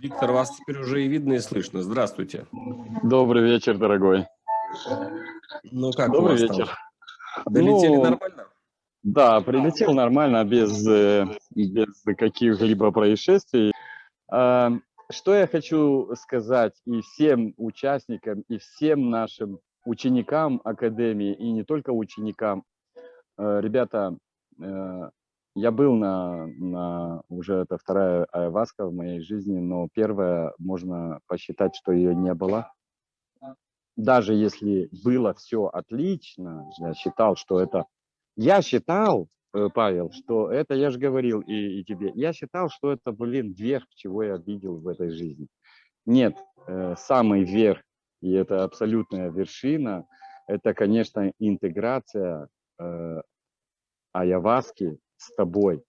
Виктор, вас теперь уже и видно, и слышно. Здравствуйте. Добрый вечер, дорогой. Ну как Добрый вечер. там? Долетели Ну, нормально? Да, прилетел нормально, без, э, без каких-либо происшествий. А, Что я хочу сказать и всем участникам, и всем нашим ученикам Академии, и не только ученикам. Э, Ребята, э, я был на, на уже это вторая айваска в моей жизни, но первая можно посчитать, что ее не было. Даже если было все отлично, я считал, что это... Я считал, э, Павел, что это, я же говорил и, и тебе, я считал, что это, блин, верх, чего я видел в этой жизни. Нет, э, самый верх, и это абсолютная вершина, это, конечно, интеграция э, айаваски с тобой.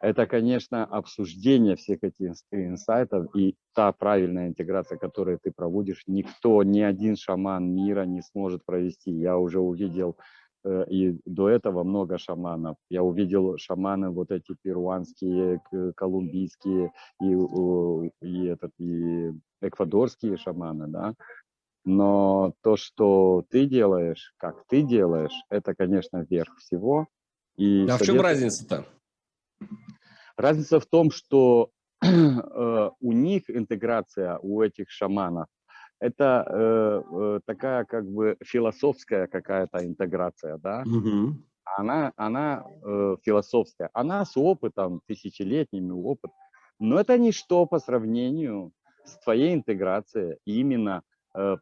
Это, конечно, обсуждение всех этих инс- инсайтов и та правильная интеграция, которую ты проводишь, никто, ни один шаман мира не сможет провести. Я уже увидел э, и до этого много шаманов. Я увидел шаманы вот эти перуанские, колумбийские и, и, этот, и эквадорские шаманы, да. Но то, что ты делаешь, как ты делаешь, это, конечно, верх всего. И А в чем разница-то? Разница в том, что э, у них интеграция, у этих шаманов, это э, э, такая как бы философская какая-то интеграция, да? Мгм. Она, она э, философская, она с опытом, тысячелетними опыт, но это ничто по сравнению с твоей интеграцией, именно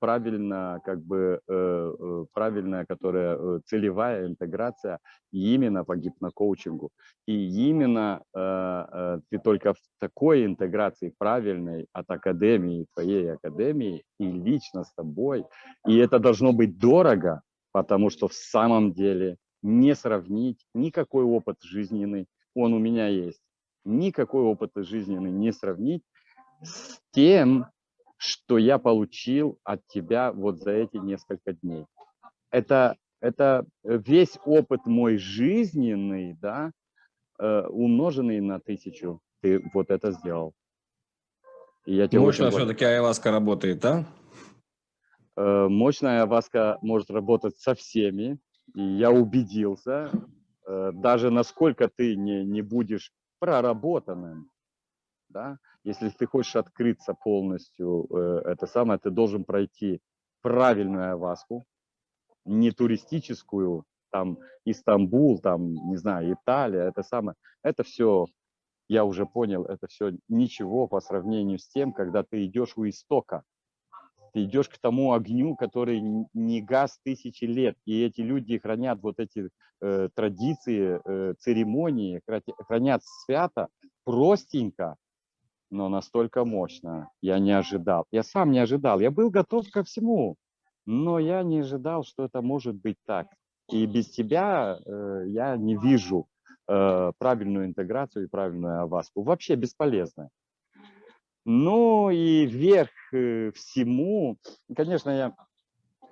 правильно, как бы, э, э, правильная, которая э, целевая интеграция именно по гипнокоучингу. И именно э, э, ты только в такой интеграции правильной от академии, твоей академии, и лично с тобой, и это должно быть дорого, потому что в самом деле не сравнить никакой опыт жизненный, он у меня есть, никакой опыт жизненный не сравнить с тем, что я получил от тебя вот за эти несколько дней. Это, это весь опыт мой жизненный, да, э, умноженный на тысячу. Ты вот это сделал. И я тебе очень Мощно благодарен. все-таки айваска работает, да? Э, Мощная васка может работать со всеми. И я убедился, э, даже насколько ты не, не будешь проработанным, да, если ты хочешь открыться полностью, э, это самое, ты должен пройти правильную аваску, не туристическую, там Истамбул, там, не знаю, Италия, это самое, это все, я уже понял, это все ничего по сравнению с тем, когда ты идешь у истока, ты идешь к тому огню, который не газ тысячи лет, и эти люди хранят вот эти э, традиции, э, церемонии, хранят свято, простенько, но настолько мощно. Я не ожидал. Я сам не ожидал. Я был готов ко всему, но я не ожидал, что это может быть так. И без тебя э, я не вижу э, правильную интеграцию и правильную аваску. Вообще бесполезно. Ну и вверх э, всему, конечно, я,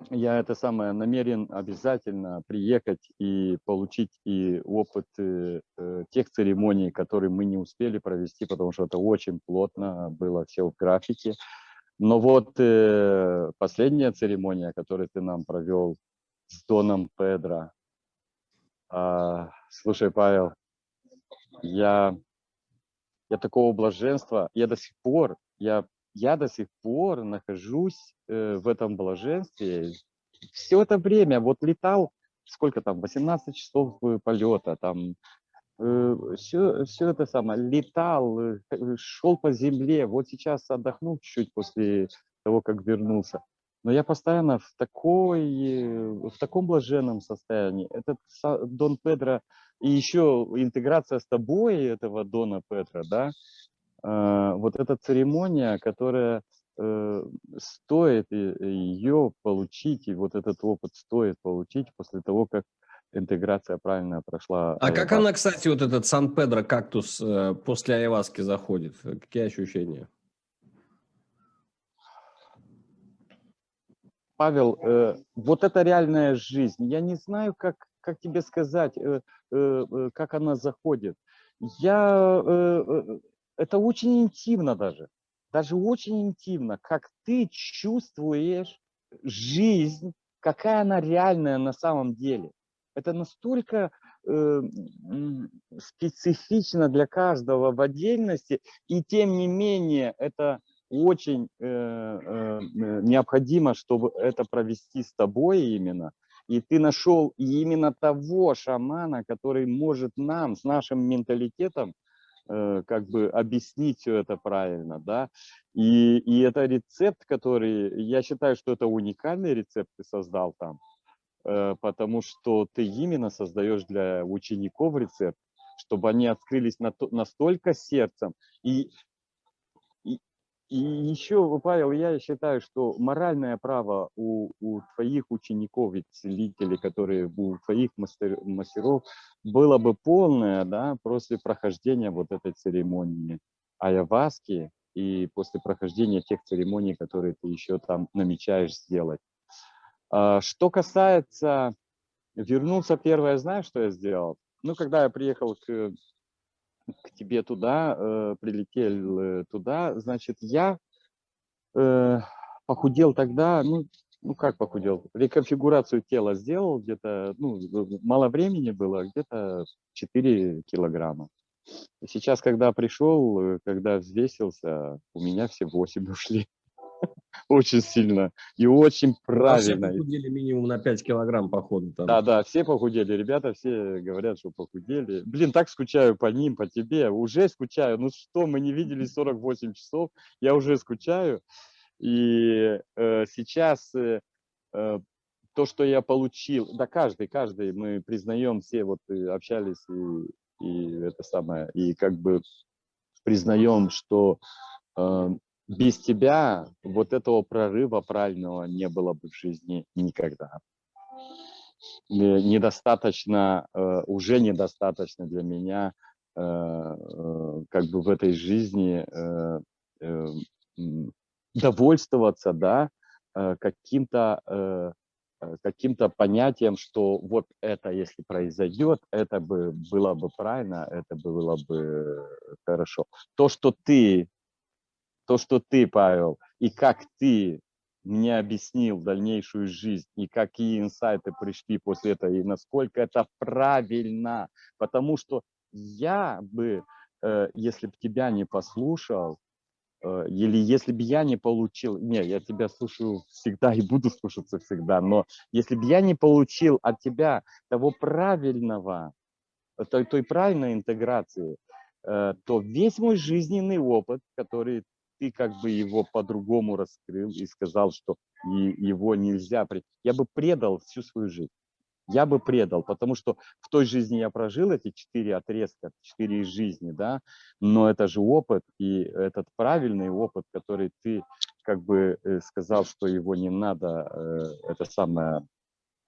я это самое намерен обязательно приехать и получить и опыт э, э, тех церемоний, которые мы не успели провести, потому что это очень плотно было все в графике. Но вот э, последняя церемония, которую ты нам провел с Доном Педро. А, слушай, Павел, я, я такого блаженства, я до сих пор, я, я до сих пор нахожусь э, в этом блаженстве. Все это время, вот летал, сколько там, 18 часов э, полета, там, все, все это самое, летал, э, шел по земле, вот сейчас отдохнул чуть-чуть после того, как вернулся. Но я постоянно в, такой, э, в таком блаженном состоянии. Этот Дон Педро и еще интеграция с тобой этого Дона Педро, да, э, вот эта церемония, которая э, стоит ее получить, и вот этот опыт стоит получить после того, как интеграция правильно прошла. А как она, кстати, вот этот Сан-Педро кактус э, после айваски заходит? Какие ощущения? Павел, э, вот это реальная жизнь. Я не знаю, как, как тебе сказать, э, э, э, как она заходит. я, э, э, это очень интимно даже, даже очень интимно, как ты чувствуешь жизнь, какая она реальная на самом деле. Это настолько э, специфично для каждого в отдельности, и тем не менее это очень э, э, необходимо, чтобы это провести с тобой именно. И ты нашел именно того шамана, который может нам с нашим менталитетом как бы объяснить все это правильно, да. И, и это рецепт, который, я считаю, что это уникальный рецепт ты создал там, э, потому что ты именно создаешь для учеников рецепт, чтобы они открылись на то, настолько сердцем. И и еще, Павел, я считаю, что моральное право у, у твоих учеников и целителей, которые у твоих мастер, мастеров, было бы полное, да, после прохождения вот этой церемонии айаваски и после прохождения тех церемоний, которые ты еще там намечаешь сделать. А, что касается, вернулся первое, знаешь, что я сделал? Ну, когда я приехал к к тебе туда, э, прилетел э, туда, значит, я э, похудел тогда, ну, ну как похудел, реконфигурацию тела сделал где-то, ну, мало времени было, где-то 4 килограмма. Сейчас, когда пришел, э, когда взвесился, у меня все 8 ушли очень сильно и очень правильно. А все похудели минимум на 5 килограмм, походу. Там. Да, да, все похудели. Ребята все говорят, что похудели. Блин, так скучаю по ним, по тебе. Уже скучаю. Ну что, мы не виделись 48 часов. Я уже скучаю. И э, сейчас э, э, то, что я получил, да каждый, каждый, мы признаем, все вот э, общались и, и это самое, и как бы признаем, что э, без тебя вот этого прорыва правильного не было бы в жизни никогда. Недостаточно, э, уже недостаточно для меня э, э, как бы в этой жизни довольствоваться, да, каким-то каким-то понятием, что вот это, если произойдет, это бы было бы правильно, это было бы хорошо. То, что ты то, что ты, Павел, и как ты мне объяснил дальнейшую жизнь, и какие инсайты пришли после этого, и насколько это правильно. Потому что я бы, э, если бы тебя не послушал, э, или если бы я не получил, не, я тебя слушаю всегда и буду слушаться всегда, но если бы я не получил от тебя того правильного, той, той правильной интеграции, э, то весь мой жизненный опыт, который ты как бы его по-другому раскрыл и сказал, что его нельзя... Я бы предал всю свою жизнь. Я бы предал, потому что в той жизни я прожил эти четыре отрезка, четыре жизни, да, но это же опыт, и этот правильный опыт, который ты как бы э, сказал, что его не надо, э, это самое,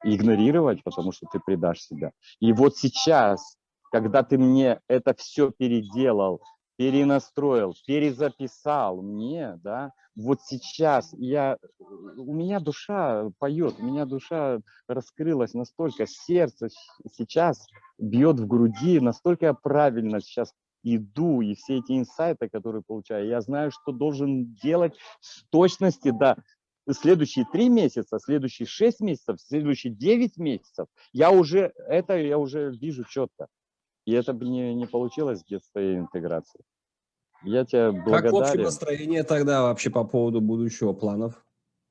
игнорировать, потому что ты предашь себя. И вот сейчас, когда ты мне это все переделал, перенастроил, перезаписал мне, да, вот сейчас я, у меня душа поет, у меня душа раскрылась настолько, сердце сейчас бьет в груди, настолько я правильно сейчас иду, и все эти инсайты, которые получаю, я знаю, что должен делать с точности, да, следующие три месяца, следующие шесть месяцев, следующие девять месяцев, я уже, это я уже вижу четко. И это бы не, не получилось без твоей интеграции. Я тебе благодарен. Как общее настроение тогда вообще по поводу будущего планов?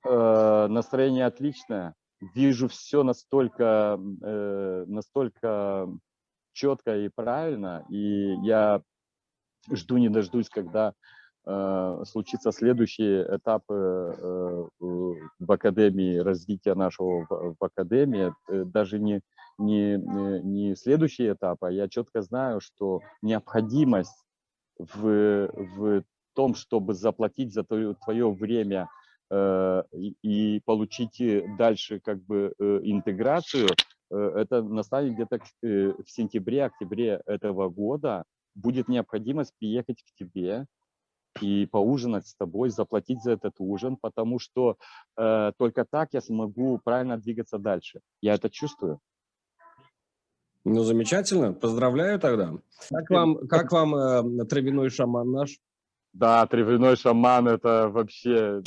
Э, настроение отличное. Вижу все настолько, э, настолько четко и правильно. И я жду не дождусь, когда э, случится следующий этап э, э, в Академии, развития нашего в, в Академии. Э, даже не, не, не следующий этап, а я четко знаю, что необходимость в, в том, чтобы заплатить за твое, твое время э, и, получить э, дальше как бы э, интеграцию, э, это настанет где-то э, в сентябре-октябре этого года. Будет необходимость приехать к тебе и поужинать с тобой, заплатить за этот ужин, потому что э, только так я смогу правильно двигаться дальше. Я это чувствую. Ну, замечательно. Поздравляю тогда. Как вам, как вам э, травяной шаман наш? Да, травяной шаман это вообще...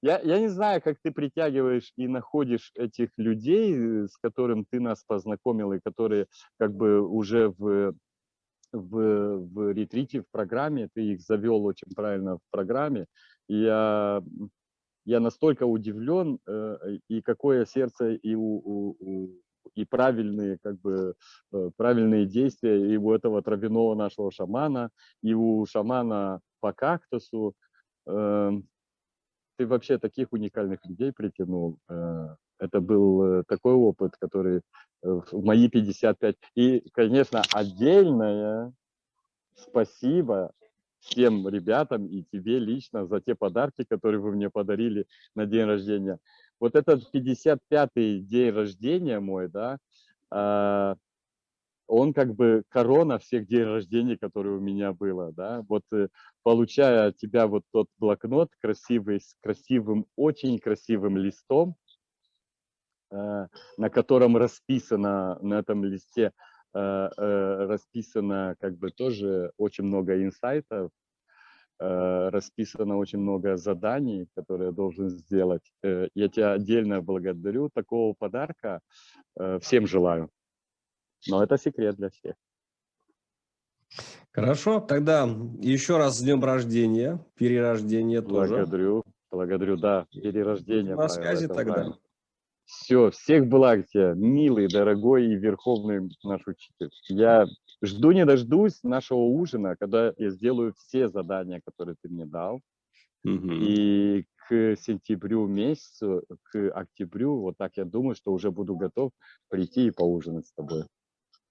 Я, я не знаю, как ты притягиваешь и находишь этих людей, с которым ты нас познакомил, и которые как бы уже в, в, в ретрите, в программе, ты их завел очень правильно в программе. И я, я настолько удивлен, э, и какое сердце и у, у, у и правильные, как бы, э, правильные действия и у этого травяного нашего шамана, и у шамана по кактусу. Эм, ты вообще таких уникальных людей притянул. Э, это был э, такой опыт, который в мои 55... И, конечно, отдельное спасибо всем ребятам и тебе лично за те подарки, которые вы мне подарили на день рождения вот этот 55-й день рождения мой, да, э, он как бы корона всех дней рождения, которые у меня было, да, вот э, получая от тебя вот тот блокнот красивый, с красивым, очень красивым листом, э, на котором расписано, на этом листе э, расписано как бы тоже очень много инсайтов, расписано очень много заданий, которые я должен сделать. Э, я тебя отдельно благодарю. Такого подарка э, всем желаю. Но это секрет для всех. Хорошо, тогда еще раз с днем рождения, перерождения тоже. Благодарю, благодарю, да, перерождение. На связи тогда. Правильно. Все, всех благ тебе, милый, дорогой и верховный наш учитель. Я жду не дождусь нашего ужина, когда я сделаю все задания, которые ты мне дал. Угу. И к сентябрю месяцу, к октябрю, вот так я думаю, что уже буду готов прийти и поужинать с тобой.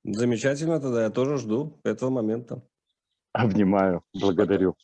Замечательно тогда, я тоже жду этого момента. Обнимаю, благодарю.